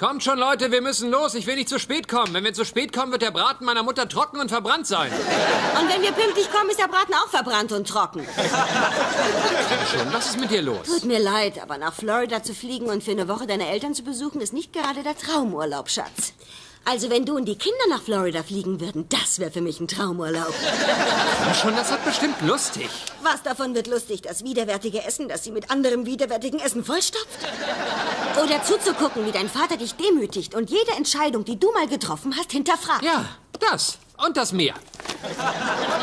Kommt schon, Leute, wir müssen los. Ich will nicht zu spät kommen. Wenn wir zu spät kommen, wird der Braten meiner Mutter trocken und verbrannt sein. Und wenn wir pünktlich kommen, ist der Braten auch verbrannt und trocken. Schon, was ist mit dir los? Tut mir leid, aber nach Florida zu fliegen und für eine Woche deine Eltern zu besuchen, ist nicht gerade der Traumurlaub, Schatz. Also wenn du und die Kinder nach Florida fliegen würden, das wäre für mich ein Traumurlaub. Komm schon, das wird bestimmt lustig. Was davon wird lustig? Das widerwärtige Essen, das sie mit anderem widerwärtigen Essen vollstopft? Oder zuzugucken, wie dein Vater dich demütigt und jede Entscheidung, die du mal getroffen hast, hinterfragt? Ja, das. Und das Meer.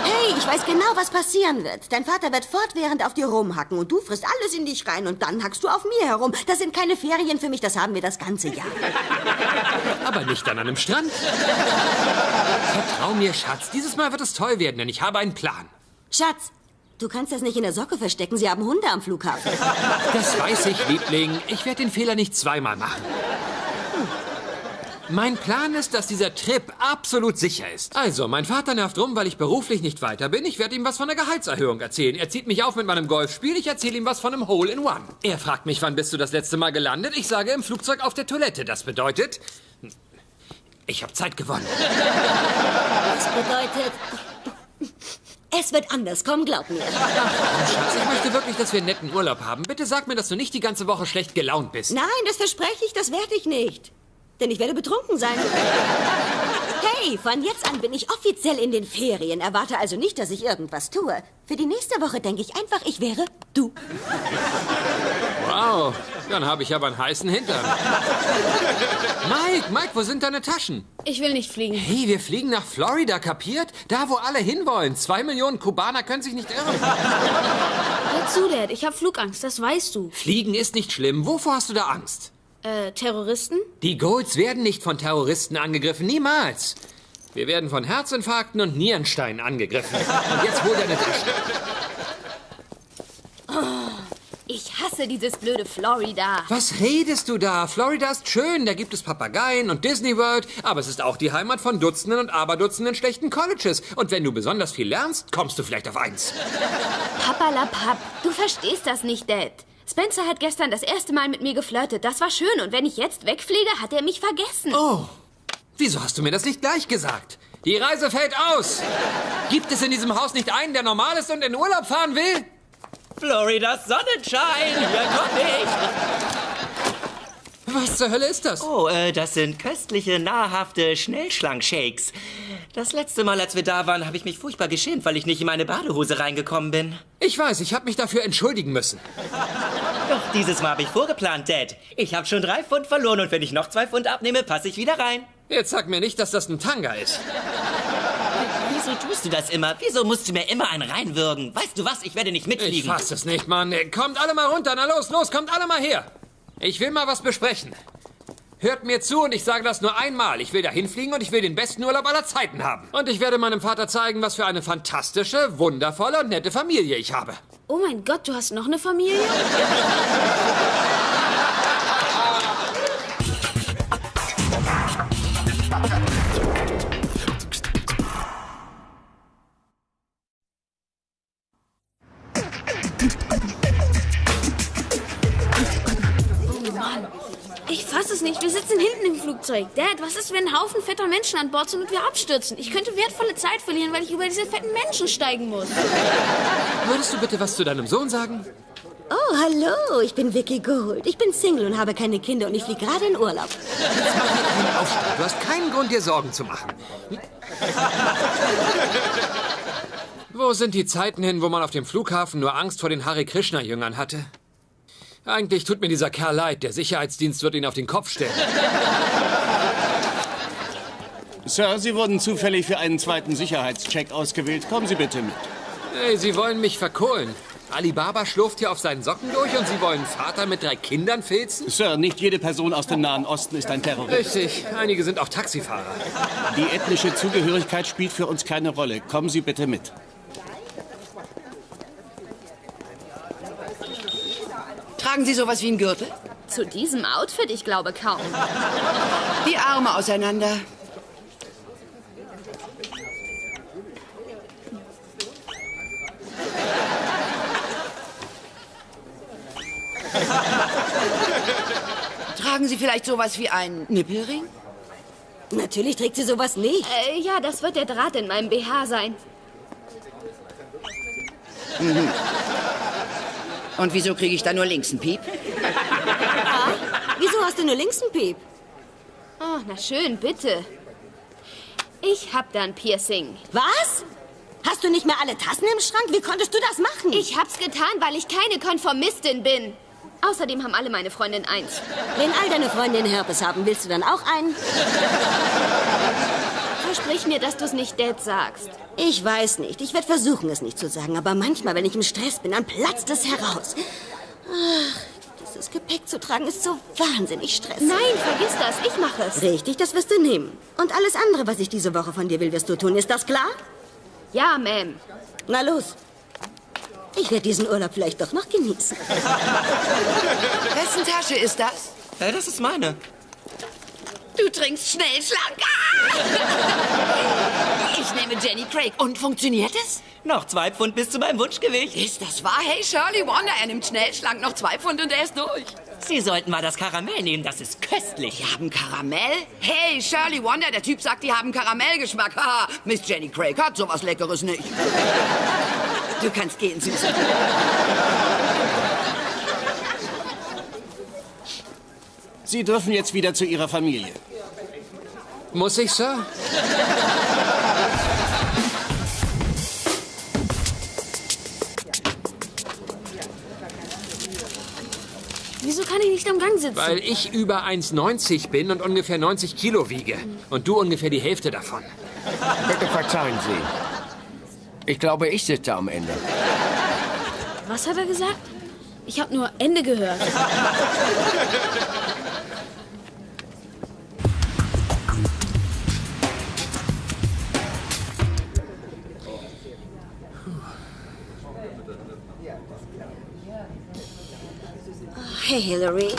Hey, ich weiß genau, was passieren wird. Dein Vater wird fortwährend auf dir rumhacken und du frisst alles in dich rein und dann hackst du auf mir herum. Das sind keine Ferien für mich, das haben wir das ganze Jahr. Aber nicht an einem Strand. Vertrau mir, Schatz. Dieses Mal wird es toll werden, denn ich habe einen Plan. Schatz, du kannst das nicht in der Socke verstecken. Sie haben Hunde am Flughafen. Das weiß ich, Liebling. Ich werde den Fehler nicht zweimal machen. Mein Plan ist, dass dieser Trip absolut sicher ist. Also, mein Vater nervt rum, weil ich beruflich nicht weiter bin. Ich werde ihm was von der Gehaltserhöhung erzählen. Er zieht mich auf mit meinem Golfspiel. Ich erzähle ihm was von einem Hole in One. Er fragt mich, wann bist du das letzte Mal gelandet? Ich sage im Flugzeug auf der Toilette. Das bedeutet, ich habe Zeit gewonnen. Das bedeutet... Es wird anders, komm, glaub mir. Oh, Schatz, ich möchte wirklich, dass wir einen netten Urlaub haben. Bitte sag mir, dass du nicht die ganze Woche schlecht gelaunt bist. Nein, das verspreche ich, das werde ich nicht. Denn ich werde betrunken sein. Hey, von jetzt an bin ich offiziell in den Ferien. Erwarte also nicht, dass ich irgendwas tue. Für die nächste Woche denke ich einfach, ich wäre du. Wow, dann habe ich aber einen heißen Hintern. Mike, Mike, wo sind deine Taschen? Ich will nicht fliegen. Hey, wir fliegen nach Florida, kapiert? Da, wo alle hinwollen. Zwei Millionen Kubaner können sich nicht irren. Hör zu, Dad. Ich habe Flugangst, das weißt du. Fliegen ist nicht schlimm. Wovor hast du da Angst? Äh, Terroristen? Die Golds werden nicht von Terroristen angegriffen, niemals. Wir werden von Herzinfarkten und Nierensteinen angegriffen. Und jetzt hol deine Taschen. Ich hasse dieses blöde Florida. Was redest du da? Florida ist schön, da gibt es Papageien und Disney World, aber es ist auch die Heimat von Dutzenden und Aberdutzenden schlechten Colleges. Und wenn du besonders viel lernst, kommst du vielleicht auf eins. Papalapap, du verstehst das nicht, Dad. Spencer hat gestern das erste Mal mit mir geflirtet. Das war schön. Und wenn ich jetzt wegfliege, hat er mich vergessen. Oh, wieso hast du mir das nicht gleich gesagt? Die Reise fällt aus. Gibt es in diesem Haus nicht einen, der normal ist und in Urlaub fahren will? Floridas Sonnenschein, hier komm ich. Was zur Hölle ist das? Oh, äh, das sind köstliche, nahrhafte Schnellschlank-Shakes. Das letzte Mal, als wir da waren, habe ich mich furchtbar geschämt, weil ich nicht in meine Badehose reingekommen bin. Ich weiß, ich habe mich dafür entschuldigen müssen. Doch dieses Mal habe ich vorgeplant, Dad. Ich habe schon drei Pfund verloren und wenn ich noch zwei Pfund abnehme, passe ich wieder rein. Jetzt sag mir nicht, dass das ein Tanga ist. Wieso tust du das immer? Wieso musst du mir immer einen reinwürgen? Weißt du was? Ich werde nicht Ich mitfliegen. fass es nicht, Mann. Kommt alle mal runter. Na los, los, kommt alle mal her. Ich will mal was besprechen. Hört mir zu und ich sage das nur einmal. Ich will dahin fliegen und ich will den besten Urlaub aller Zeiten haben. Und ich werde meinem Vater zeigen, was für eine fantastische, wundervolle und nette Familie ich habe. Oh mein Gott, du hast noch eine Familie? Flugzeug. Dad, was ist, wenn ein Haufen fetter Menschen an Bord sind und wir abstürzen? Ich könnte wertvolle Zeit verlieren, weil ich über diese fetten Menschen steigen muss. Würdest du bitte was zu deinem Sohn sagen? Oh, hallo, ich bin Vicky Gold. Ich bin Single und habe keine Kinder und ich fliege gerade in Urlaub. Du hast keinen Grund, dir Sorgen zu machen. Wo sind die Zeiten hin, wo man auf dem Flughafen nur Angst vor den Hare Krishna-Jüngern hatte? Eigentlich tut mir dieser Kerl leid. Der Sicherheitsdienst wird ihn auf den Kopf stellen. Sir, Sie wurden zufällig für einen zweiten Sicherheitscheck ausgewählt. Kommen Sie bitte mit. Hey, Sie wollen mich verkohlen. Alibaba schlurft hier auf seinen Socken durch und Sie wollen Vater mit drei Kindern filzen? Sir, nicht jede Person aus dem Nahen Osten ist ein Terrorist. Richtig, einige sind auch Taxifahrer. Die ethnische Zugehörigkeit spielt für uns keine Rolle. Kommen Sie bitte mit. Tragen Sie sowas wie einen Gürtel? Zu diesem Outfit, ich glaube kaum. Die Arme auseinander. Tragen Sie vielleicht sowas wie einen Nippelring? Natürlich trägt sie sowas nicht. Äh, ja, das wird der Draht in meinem BH sein. Und wieso kriege ich da nur links einen Piep? Wieso hast du nur links einen Piep? Oh, na schön, bitte. Ich hab da ein Piercing. Was? Hast du nicht mehr alle Tassen im Schrank? Wie konntest du das machen? Ich hab's getan, weil ich keine Konformistin bin. Außerdem haben alle meine Freundinnen eins. Wenn all deine Freundinnen Herpes haben, willst du dann auch einen? Versprich mir, dass du es nicht Dad sagst. Ich weiß nicht. Ich werde versuchen, es nicht zu sagen. Aber manchmal, wenn ich im Stress bin, dann platzt es heraus. Ach, dieses Gepäck zu tragen ist so wahnsinnig stressig. Nein, vergiss das. Ich mache es. Richtig, das wirst du nehmen. Und alles andere, was ich diese Woche von dir will, wirst du tun. Ist das klar? Ja, Ma'am. Na los. Ich werde diesen Urlaub vielleicht doch noch genießen. Wessen Tasche ist das? Äh, das ist meine. Du trinkst Schnellschlank. Ah! Ich nehme Jenny Craig. Und funktioniert es? Noch zwei Pfund bis zu meinem Wunschgewicht. Ist das wahr? Hey, Shirley Wonder, er nimmt Schnellschlank noch zwei Pfund und er ist durch. Sie sollten mal das Karamell nehmen, das ist köstlich. Die haben Karamell? Hey, Shirley Wonder, der Typ sagt, die haben Karamellgeschmack. Haha, Miss Jenny Craig hat sowas Leckeres nicht. Du kannst gehen, Süße. Sie dürfen jetzt wieder zu Ihrer Familie. Muss ich, Sir? Wieso kann ich nicht am Gang sitzen? Weil ich über 1,90 bin und ungefähr 90 Kilo wiege. Und du ungefähr die Hälfte davon. Bitte verzeihen Sie. Ich glaube, ich sitze am Ende. Was hat er gesagt? Ich habe nur Ende gehört. Hey, Hillary.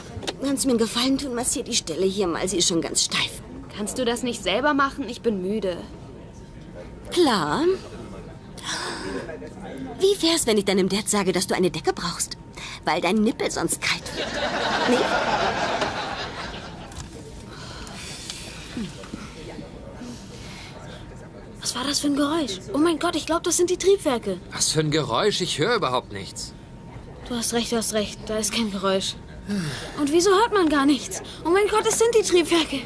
Kannst du mir einen Gefallen tun? Massier die Stelle hier mal. Sie ist schon ganz steif. Kannst du das nicht selber machen? Ich bin müde. Klar. Wie wär's, wenn ich deinem Dad sage, dass du eine Decke brauchst? Weil dein Nippel sonst kalt wird. Nee? Was war das für ein Geräusch? Oh mein Gott, ich glaube, das sind die Triebwerke. Was für ein Geräusch, ich höre überhaupt nichts. Du hast recht, du hast recht. Da ist kein Geräusch. Und wieso hört man gar nichts? Oh mein Gott, es sind die Triebwerke.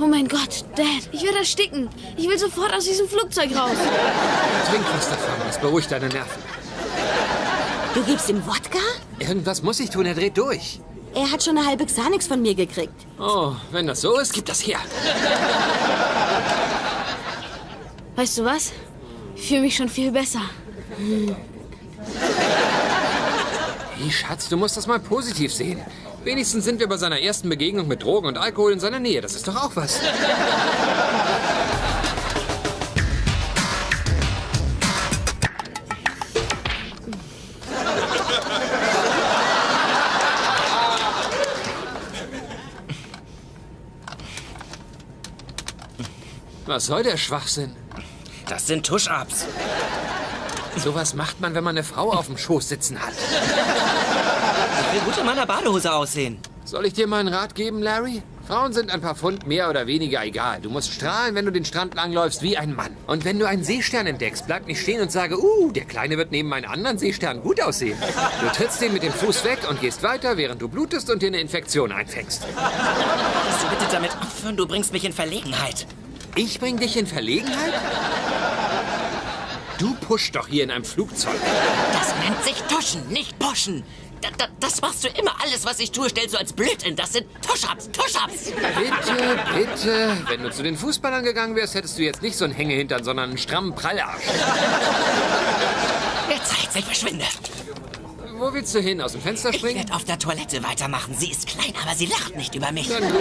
Oh mein Gott, Dad, ich werde ersticken. Ich will sofort aus diesem Flugzeug raus. Trink was davon, das beruhigt deine Nerven. Du gibst ihm Wodka? Irgendwas muss ich tun, er dreht durch. Er hat schon eine halbe Xanax von mir gekriegt. Oh, wenn das so ist, gib das her. Weißt du was? Ich fühle mich schon viel besser. Hey, Schatz, du musst das mal positiv sehen. Wenigstens sind wir bei seiner ersten Begegnung mit Drogen und Alkohol in seiner Nähe. Das ist doch auch was. Was soll der Schwachsinn? Das sind Tusch-Ups. Sowas macht man, wenn man eine Frau auf dem Schoß sitzen hat. Will gut in meiner Badehose aussehen. Soll ich dir mal einen Rat geben, Larry? Frauen sind ein paar Pfund mehr oder weniger egal. Du musst strahlen, wenn du den Strand langläufst, wie ein Mann. Und wenn du einen Seestern entdeckst, bleib nicht stehen und sage, uh, der Kleine wird neben meinen anderen Seesternen gut aussehen. Du trittst den mit dem Fuß weg und gehst weiter, während du blutest und dir eine Infektion einfängst. Kannst du bitte damit aufhören? Du bringst mich in Verlegenheit. Ich bring dich in Verlegenheit? Du pusht doch hier in einem Flugzeug. Das nennt sich Tuschen, nicht Pushen. Da, da, das machst du immer. Alles, was ich tue, stellst du als Blödsinn. Das sind Tusch-Ups, Tusch-Ups. Bitte, bitte. Wenn du zu den Fußballern gegangen wärst, hättest du jetzt nicht so einen Hängehintern, sondern einen strammen Prallarsch. Jetzt zeigt sich, verschwinde. Wo willst du hin? Aus dem Fenster Ich springen? werde auf der Toilette weitermachen. Sie ist klein, aber sie lacht nicht über mich. Dann gut.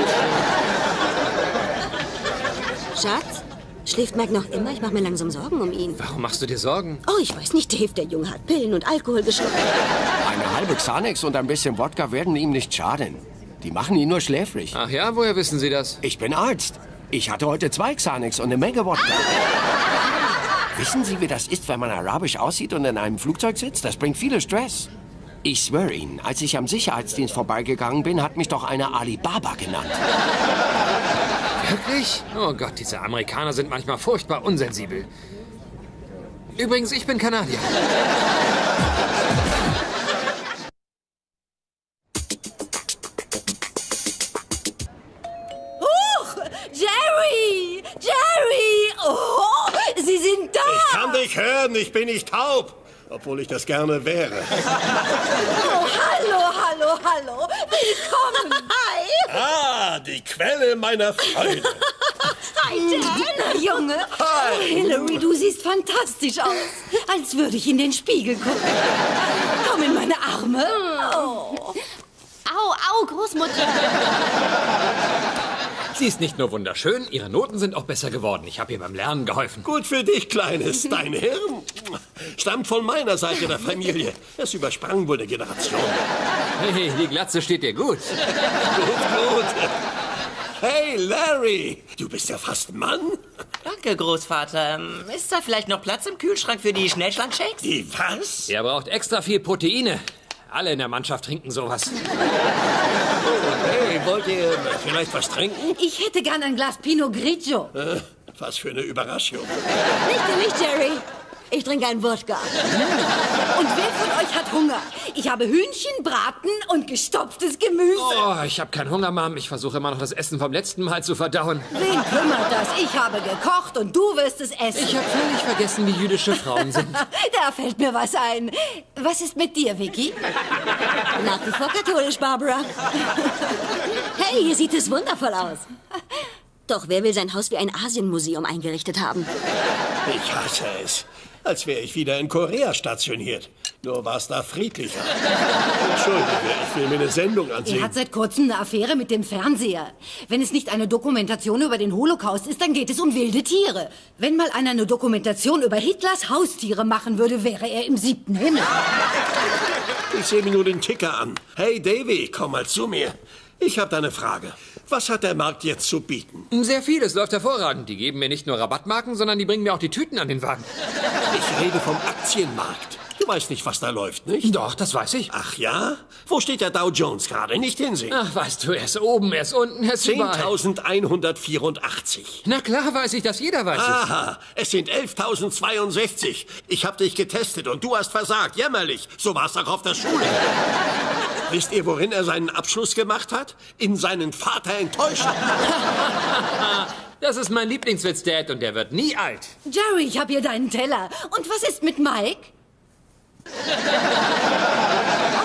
Schatz, schläft Mike noch immer? Ich mache mir langsam Sorgen um ihn. Warum machst du dir Sorgen? Oh, ich weiß nicht, Dave, der Junge hat Pillen und Alkohol geschluckt. Eine halbe Xanax und ein bisschen Wodka werden ihm nicht schaden. Die machen ihn nur schläfrig. Ach ja, woher wissen Sie das? Ich bin Arzt. Ich hatte heute zwei Xanax und eine Menge Wodka. Wissen Sie, wie das ist, wenn man arabisch aussieht und in einem Flugzeug sitzt? Das bringt viele Stress. Ich schwöre Ihnen, als ich am Sicherheitsdienst vorbeigegangen bin, hat mich doch einer Alibaba genannt. Wirklich? Oh Gott, diese Amerikaner sind manchmal furchtbar unsensibel. Übrigens, ich bin Kanadier. Huch! Jerry! Jerry! Oh, Sie sind da! Ich kann dich hören, ich bin nicht taub. Obwohl ich das gerne wäre. Hallo, hallo, hallo! Willkommen! Hi! Ah, die Quelle meiner Freude. Hi, Dad! Junge! Oh, Hillary, du siehst fantastisch aus. Als würde ich in den Spiegel gucken. Komm in meine Arme. Oh. Au, au, Großmutter. Sie ist nicht nur wunderschön, ihre Noten sind auch besser geworden. Ich habe ihr beim Lernen geholfen. Gut für dich, Kleines. Dein Hirn stammt von meiner Seite der Familie. Es übersprang wohl eine Generation. Hey, die Glatze steht dir gut. Gut, gut. Hey, Larry, du bist ja fast ein Mann. Danke, Großvater. Ist da vielleicht noch Platz im Kühlschrank für die Schnellschlankshakes? Die was? Er braucht extra viel Proteine. Alle in der Mannschaft trinken sowas. Hey, wollt ihr vielleicht was trinken? Ich hätte gern ein Glas Pinot Grigio. Äh, was für eine Überraschung. Nicht für mich, Jerry. Ich trinke einen Wodka. Und wer von euch hat Hunger? Ich habe Hühnchen, Braten und gestopftes Gemüse. Oh, ich habe keinen Hunger, Mom. Ich versuche immer noch das Essen vom letzten Mal zu verdauen. Wen kümmert das? Ich habe gekocht und du wirst es essen. Ich habe völlig vergessen, wie jüdische Frauen sind. Da fällt mir was ein. Was ist mit dir, Vicky? Nach wie vor katholisch, Barbara. Hey, hier sieht es wundervoll aus. Doch wer will sein Haus wie ein Asienmuseum eingerichtet haben? Ich hasse es. Als wäre ich wieder in Korea stationiert. Nur war es da friedlicher. Entschuldige, ich will mir eine Sendung Er ansehen. hat seit kurzem eine Affäre mit dem Fernseher. Wenn es nicht eine Dokumentation über den Holocaust ist, dann geht es um wilde Tiere. Wenn mal einer eine Dokumentation über Hitlers Haustiere machen würde, wäre er im siebten Himmel. Ich sehe mir nur den Ticker an. Hey, Davy, komm mal zu mir. Ich habe da eine Frage. Was hat der Markt jetzt zu bieten? Sehr viel, es läuft hervorragend. Die geben mir nicht nur Rabattmarken, sondern die bringen mir auch die Tüten an den Wagen. Ich rede vom Aktienmarkt. Du weißt nicht, was da läuft, nicht? Doch, das weiß ich. Ach ja? Wo steht der Dow Jones gerade? Nicht hinsehen. Ach, weißt du, er ist oben, er ist unten, er ist überall. 10.184. Na klar weiß ich das, jeder weiß es. Aha, es sind 11.062. Ich habe dich getestet und du hast versagt. Jämmerlich. So war's auch auf der Schule. Wisst ihr, worin er seinen Abschluss gemacht hat? In seinen Vater enttäuschen. Das ist mein Lieblingswitz, Dad, und der wird nie alt. Jerry, ich habe hier deinen Teller. Und was ist mit Mike?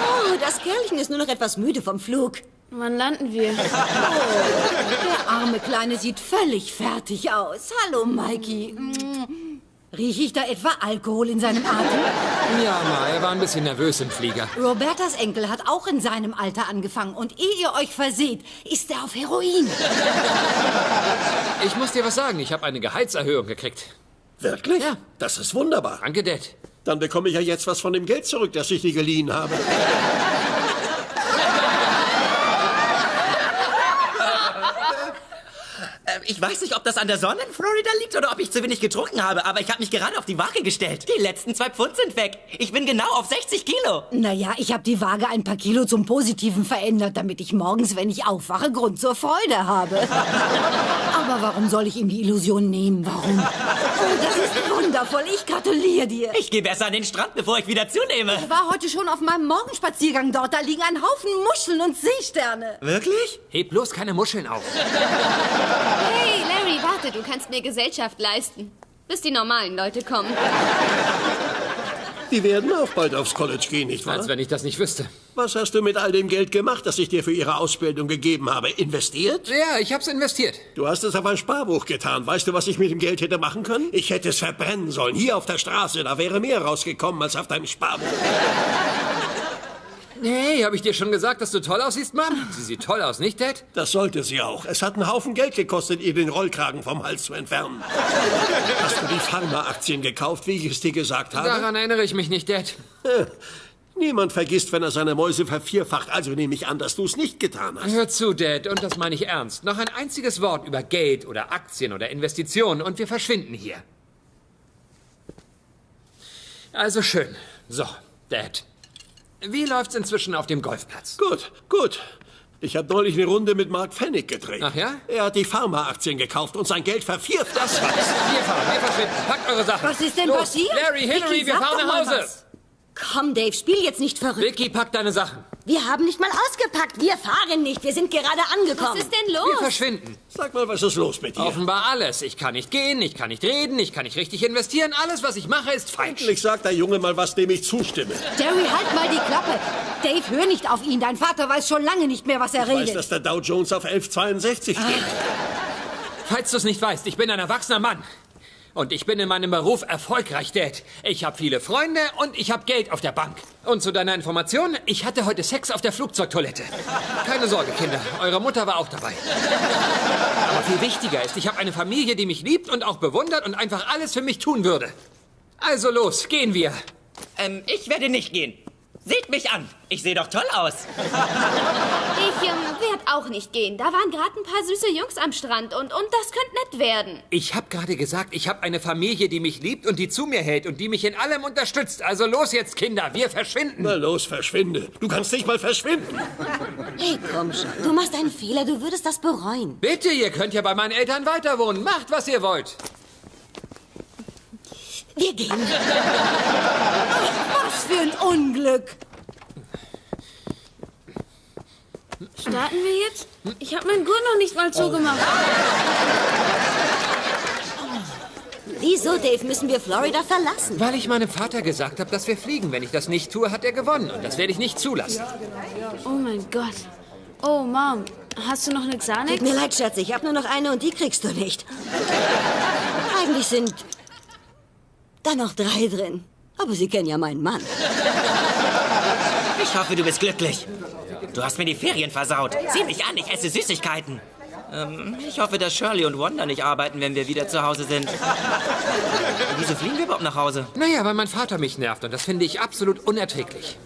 Oh, das Kerlchen ist nur noch etwas müde vom Flug. Wann landen wir? Der arme Kleine sieht völlig fertig aus. Hallo, Mikey. Rieche ich da etwa Alkohol in seinem Atem? Ja, Ma, er war ein bisschen nervös im Flieger. Robertas Enkel hat auch in seinem Alter angefangen. Und ehe ihr euch verseht, ist er auf Heroin. Ich muss dir was sagen, ich habe eine Gehaltserhöhung gekriegt. Wirklich? Ja. Das ist wunderbar. Danke, Dad. Dann bekomme ich ja jetzt was von dem Geld zurück, das ich dir geliehen habe. Ich weiß nicht, ob das an der Sonne in Florida liegt oder ob ich zu wenig getrunken habe, aber ich habe mich gerade auf die Waage gestellt. Die letzten zwei Pfund sind weg. Ich bin genau auf 60 Kilo. Naja, ich habe die Waage ein paar Kilo zum Positiven verändert, damit ich morgens, wenn ich aufwache, Grund zur Freude habe. Aber warum soll ich ihm die Illusion nehmen? Warum? Oh, das ist wundervoll. Ich gratuliere dir. Ich gehe besser an den Strand, bevor ich wieder zunehme. Ich war heute schon auf meinem Morgenspaziergang dort. Da liegen ein Haufen Muscheln und Seesterne. Wirklich? Heb bloß keine Muscheln auf. Hey, Larry, warte, du kannst mir Gesellschaft leisten. Bis die normalen Leute kommen. Die werden auch bald aufs College gehen, nicht wahr? Als wenn ich das nicht wüsste. Was hast du mit all dem Geld gemacht, das ich dir für ihre Ausbildung gegeben habe? Investiert? Ja, ich hab's investiert. Du hast es auf ein Sparbuch getan. Weißt du, was ich mit dem Geld hätte machen können? Ich hätte es verbrennen sollen. Hier auf der Straße. Da wäre mehr rausgekommen als auf deinem Sparbuch. Hey, habe ich dir schon gesagt, dass du toll aussiehst, Mom? Sie sieht toll aus, nicht, Dad? Das sollte sie auch. Es hat einen Haufen Geld gekostet, ihr den Rollkragen vom Hals zu entfernen. Hast du die Pharma-Aktien gekauft, wie ich es dir gesagt habe? Daran erinnere ich mich nicht, Dad. Niemand vergisst, wenn er seine Mäuse vervierfacht. Also nehme ich an, dass du es nicht getan hast. Hör zu, Dad, und das meine ich ernst. Noch ein einziges Wort über Geld oder Aktien oder Investitionen und wir verschwinden hier. Also schön. So, Dad. Wie läuft's inzwischen auf dem Golfplatz? Gut, gut. Ich habe neulich eine Runde mit Mark Fennick gedreht. Ach ja? Er hat die Pharma-Aktien gekauft und sein Geld vervierfacht. Das war's. Wir fahren, wir verschwinden. Packt eure Sachen. Was ist denn Los. passiert? Larry, Hillary, Vicky, wir fahren nach Hause. was. Komm, Dave, spiel jetzt nicht verrückt. Vicky, pack deine Sachen. Wir haben nicht mal ausgepackt. Wir fahren nicht. Wir sind gerade angekommen. Was ist denn Wir los? verschwinden. Sag mal, was ist los mit dir? Offenbar alles. Ich kann nicht gehen, ich kann nicht reden, ich kann nicht richtig investieren. Alles, was ich mache, ist falsch. Endlich sagt der Junge mal was, dem ich zustimme. Jerry, halt mal die Klappe. Dave, hör nicht auf ihn. Dein Vater weiß schon lange nicht mehr, was er Ich weiß, redet. dass der Dow Jones auf 1162 steht. Falls du es nicht weißt, ich bin ein erwachsener Mann. Und ich bin in meinem Beruf erfolgreich, Dad. Ich habe viele Freunde und ich habe Geld auf der Bank. Und zu deiner Information, ich hatte heute Sex auf der Flugzeugtoilette. Keine Sorge, Kinder, eure Mutter war auch dabei. Aber viel wichtiger ist, ich habe eine Familie, die mich liebt und auch bewundert und einfach alles für mich tun würde. Also los, gehen wir. Ähm, ich werde nicht gehen. Seht mich an. Ich sehe doch toll aus. Ich ähm, werde auch nicht gehen. Da waren gerade ein paar süße Jungs am Strand und, und das könnte nett werden. Ich habe gerade gesagt, ich habe eine Familie, die mich liebt und die zu mir hält und die mich in allem unterstützt. Also los jetzt, Kinder, wir verschwinden. Na los, verschwinde. Du kannst nicht mal verschwinden. Hey, komm schon. Du machst einen Fehler. Du würdest das bereuen. Bitte, ihr könnt ja bei meinen Eltern weiter wohnen. Macht, was ihr wollt. Wir gehen. Was für ein Unglück. Starten wir jetzt? Ich habe meinen Gurt noch nicht mal zugemacht. Wieso, Dave, müssen wir Florida verlassen? Weil ich meinem Vater gesagt habe, dass wir fliegen. Wenn ich das nicht tue, hat er gewonnen. Und das werde ich nicht zulassen. Oh mein Gott. Oh, Mom, hast du noch eine Xanax? Tut mir leid, Schatz, ich habe nur noch eine und die kriegst du nicht. Eigentlich sind da noch drei drin. Aber Sie kennen ja meinen Mann. Ich hoffe, du bist glücklich. Du hast mir die Ferien versaut. Sieh mich an, ich esse Süßigkeiten. Ähm, ich hoffe, dass Shirley und Wanda nicht arbeiten, wenn wir wieder zu Hause sind. Wieso fliegen wir überhaupt nach Hause? Naja, weil mein Vater mich nervt. Und das finde ich absolut unerträglich.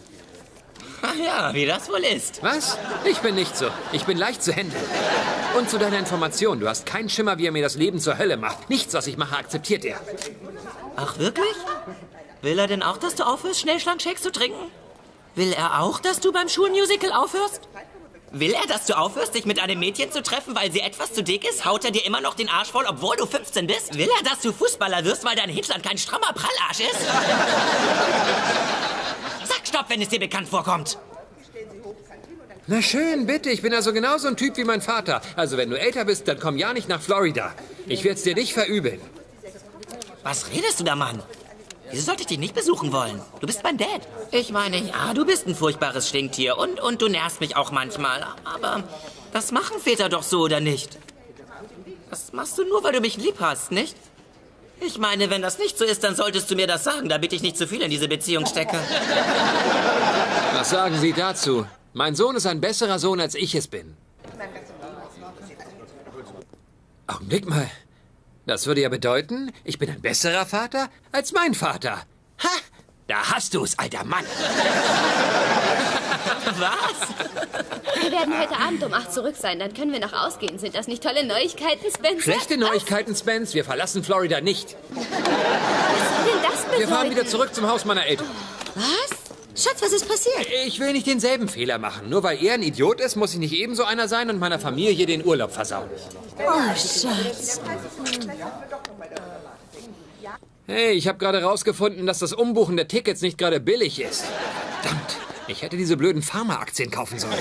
Ach ja, wie das wohl ist. Was? Ich bin nicht so. Ich bin leicht zu handeln. Und zu deiner Information, du hast keinen Schimmer, wie er mir das Leben zur Hölle macht. Nichts, was ich mache, akzeptiert er. Ach, wirklich? Will er denn auch, dass du aufhörst, Schnellschlankshakes zu trinken? Will er auch, dass du beim Schulmusical aufhörst? Will er, dass du aufhörst, dich mit einem Mädchen zu treffen, weil sie etwas zu dick ist? Haut er dir immer noch den Arsch voll, obwohl du 15 bist? Will er, dass du Fußballer wirst, weil dein Hintern kein strammer Prallarsch ist? Sag Stopp, wenn es dir bekannt vorkommt. Na schön, bitte. Ich bin also genauso ein Typ wie mein Vater. Also wenn du älter bist, dann komm ja nicht nach Florida. Ich werde es dir nicht verübeln. Was redest du da, Mann? Wieso sollte ich dich nicht besuchen wollen? Du bist mein Dad. Ich meine, ja, du bist ein furchtbares Stinktier und, und du nervst mich auch manchmal. Aber das machen Väter doch so, oder nicht? Das machst du nur, weil du mich lieb hast, nicht? Ich meine, wenn das nicht so ist, dann solltest du mir das sagen, damit ich nicht zu viel in diese Beziehung stecke. Was sagen Sie dazu? Mein Sohn ist ein besserer Sohn, als ich es bin. Augenblick mal. Das würde ja bedeuten, ich bin ein besserer Vater als mein Vater. Ha! Da hast du's, alter Mann. Was? Wir werden heute Abend um 8 zurück sein. Dann können wir noch ausgehen. Sind das nicht tolle Neuigkeiten, Spencer? Schlechte Neuigkeiten, Spence. Wir verlassen Florida nicht. Was soll denn das bedeuten? Wir fahren wieder zurück zum Haus meiner Eltern. Was? Schatz, was ist passiert? Ich will nicht denselben Fehler machen. Nur weil er ein Idiot ist, muss ich nicht ebenso einer sein und meiner Familie den Urlaub versauen. Oh, Schatz. Hey, ich habe gerade rausgefunden, dass das Umbuchen der Tickets nicht gerade billig ist. Verdammt, ich hätte diese blöden Pharma-Aktien kaufen sollen.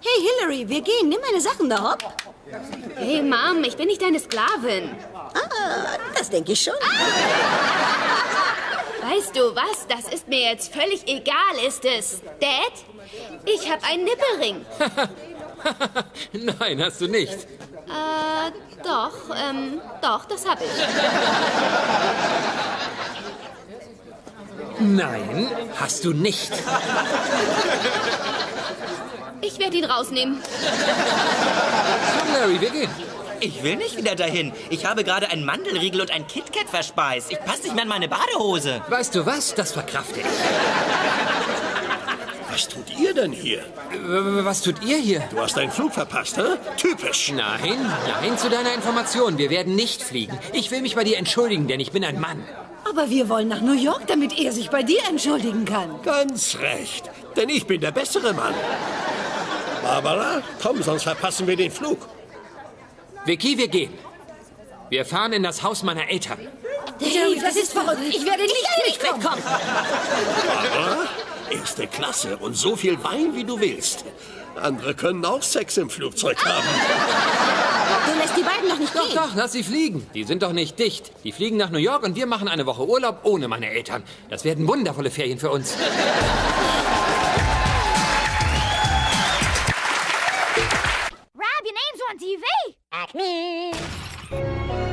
Hey, Hillary, wir gehen. Nimm meine Sachen da, hopp. Hey, Mom, ich bin nicht deine Sklavin. Ah, das denke ich schon. Weißt du was? Das ist mir jetzt völlig egal, ist es. Dad, ich habe einen Nippelring. Nein, hast du nicht. Äh, doch, ähm, doch, das habe ich. Nein, hast du nicht. Ich werde ihn rausnehmen. Komm, Larry, wir gehen. Ich will nicht wieder dahin. Ich habe gerade einen Mandelriegel und ein KitKat verspeist. Ich passe nicht mehr in meine Badehose. Weißt du was? Das verkrafte ich. Was tut ihr denn hier? Was tut ihr hier? Du hast deinen Flug verpasst, hä? Typisch. Nein, nein, zu deiner Information. Wir werden nicht fliegen. Ich will mich bei dir entschuldigen, denn ich bin ein Mann. Aber wir wollen nach New York, damit er sich bei dir entschuldigen kann. Ganz recht. Denn ich bin der bessere Mann. Barbara, komm, sonst verpassen wir den Flug. Vicky, wir gehen. Wir fahren in das Haus meiner Eltern. Dave, das ist verrückt. Ich werde nicht mitkommen. Barbara, erste Klasse und so viel Wein, wie du willst. Andere können auch Sex im Flugzeug haben. Du lässt die beiden noch nicht Doch, gehen. doch, lass sie fliegen. Die sind doch nicht dicht. Die fliegen nach New York und wir machen eine Woche Urlaub ohne meine Eltern. Das werden wundervolle Ferien für uns. TV. Acme.